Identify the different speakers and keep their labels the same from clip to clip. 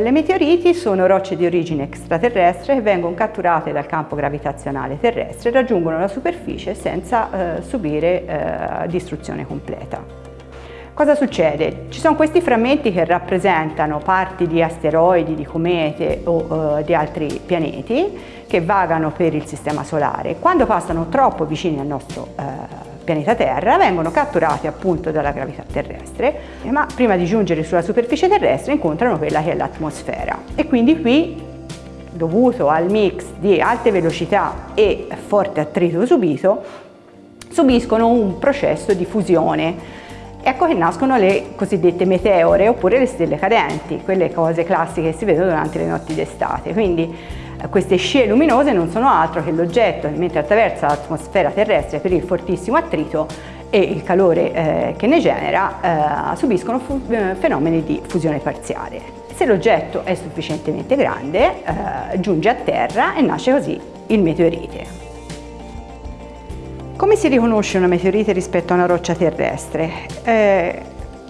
Speaker 1: Le meteoriti sono rocce di origine extraterrestre che vengono catturate dal campo gravitazionale terrestre e raggiungono la superficie senza eh, subire eh, distruzione completa. Cosa succede? Ci sono questi frammenti che rappresentano parti di asteroidi, di comete o uh, di altri pianeti che vagano per il Sistema Solare. Quando passano troppo vicini al nostro uh, pianeta Terra vengono catturati appunto dalla gravità terrestre, ma prima di giungere sulla superficie terrestre incontrano quella che è l'atmosfera. E quindi qui, dovuto al mix di alte velocità e forte attrito subito, subiscono un processo di fusione Ecco che nascono le cosiddette meteore oppure le stelle cadenti, quelle cose classiche che si vedono durante le notti d'estate. Quindi queste scie luminose non sono altro che l'oggetto mentre attraversa l'atmosfera terrestre per il fortissimo attrito e il calore eh, che ne genera eh, subiscono eh, fenomeni di fusione parziale. Se l'oggetto è sufficientemente grande eh, giunge a terra e nasce così il meteorite. Come si riconosce una meteorite rispetto a una roccia terrestre?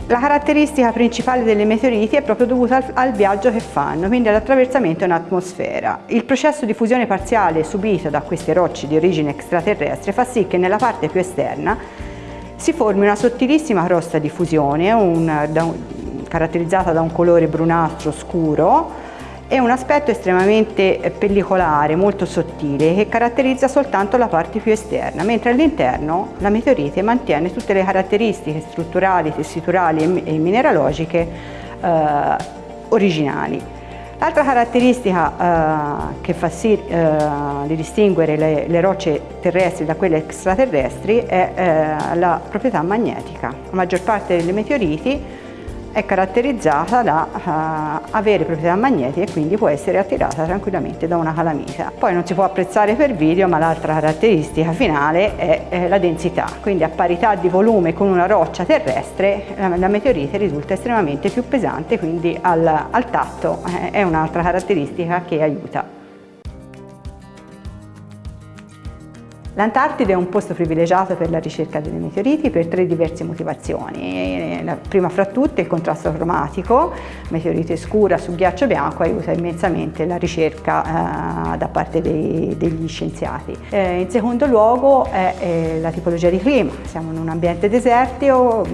Speaker 1: La caratteristica principale delle meteoriti è proprio dovuta al, al viaggio che fanno, quindi all'attraversamento in atmosfera. Il processo di fusione parziale subito da queste rocce di origine extraterrestre fa sì che nella parte più esterna si formi una sottilissima crosta di fusione un, da caratterizzata da un colore brunastro scuro è un aspetto estremamente pellicolare, molto sottile, che caratterizza soltanto la parte più esterna, mentre all'interno la meteorite mantiene tutte le caratteristiche strutturali, tessiturali e mineralogiche eh, originali. L'altra caratteristica eh, che fa sì eh, di distinguere le, le, rocce terrestri da quelle extraterrestri è eh, la proprietà magnetica. La maggior parte delle meteoriti è caratterizzata da uh, avere proprietà magnetiche e quindi può essere attirata tranquillamente da una calamita. Poi non si può apprezzare per video ma l'altra caratteristica finale è, è, la densità, quindi a parità di volume con una roccia terrestre la, la meteorite risulta estremamente più pesante quindi al, al tatto eh, è un'altra caratteristica che aiuta. L'Antartide è un posto privilegiato per la ricerca delle meteoriti per tre diverse motivazioni. La prima fra tutte il contrasto cromatico, meteorite scura su ghiaccio bianco aiuta immensamente la ricerca eh, da parte dei, degli scienziati. Eh, in secondo luogo è, è, la tipologia di clima, siamo in un ambiente desertico,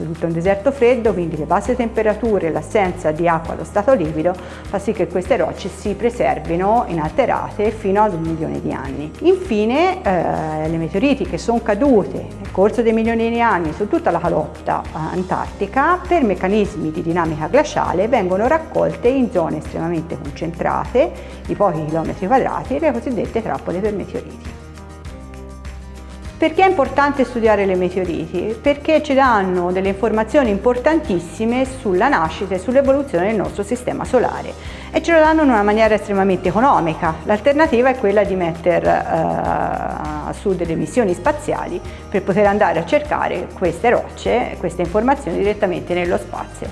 Speaker 1: oltretutto un deserto freddo, quindi le basse temperature e l'assenza di acqua allo stato liquido fa sì che queste rocce si preservino inalterate fino ad un milione di anni. Infine eh, le meteoriti che sono cadute nel corso dei milioni di anni su tutta la calotta eh, antartica per meccanismi di dinamica glaciale vengono raccolte in zone estremamente concentrate di pochi chilometri quadrati, le cosiddette trappole per meteoriti. Perché è importante studiare le meteoriti? Perché ci danno delle informazioni importantissime sulla nascita e sull'evoluzione del nostro sistema solare e ce lo danno in una maniera estremamente economica. L'alternativa è quella di mettere uh, su delle missioni spaziali per poter andare a cercare queste rocce, queste informazioni direttamente nello spazio.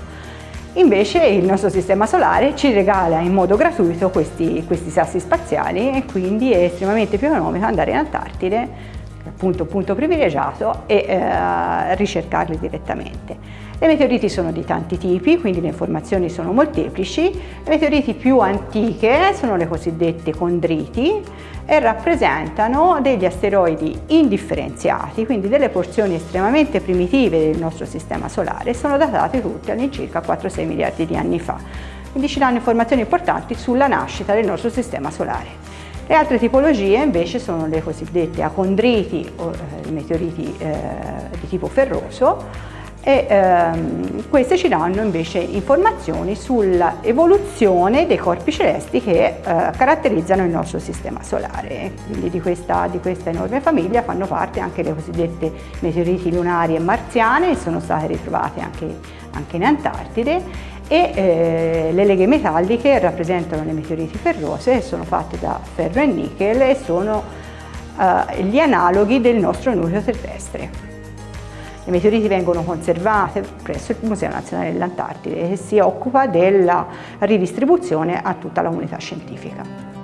Speaker 1: Invece il nostro sistema solare ci regala in modo gratuito questi, questi sassi spaziali e quindi è estremamente più economico andare in Antartide appunto punto privilegiato e eh, ricercarli direttamente. Le meteoriti sono di tanti tipi, quindi le informazioni sono molteplici. Le meteoriti più antiche sono le cosiddette condriti e rappresentano degli asteroidi indifferenziati, quindi delle porzioni estremamente primitive del nostro sistema solare, sono datate tutte all'incirca 4-6 miliardi di anni fa. Quindi ci danno informazioni importanti sulla nascita del nostro sistema solare. Le altre tipologie invece sono le cosiddette acondriti o eh, meteoriti eh, di tipo ferroso e ehm, queste ci danno invece informazioni sull'evoluzione dei corpi celesti che eh, caratterizzano il nostro sistema solare. Quindi di questa, di questa, enorme famiglia fanno parte anche le cosiddette meteoriti lunari e marziane, sono state ritrovate anche, anche in Antartide e eh, le leghe metalliche rappresentano le meteoriti ferrose, sono fatte da ferro e nickel e sono eh, gli analoghi del nostro nucleo terrestre. Le meteoriti vengono conservate presso il Museo Nazionale dell'Antartide che si occupa della ridistribuzione a tutta la comunità scientifica.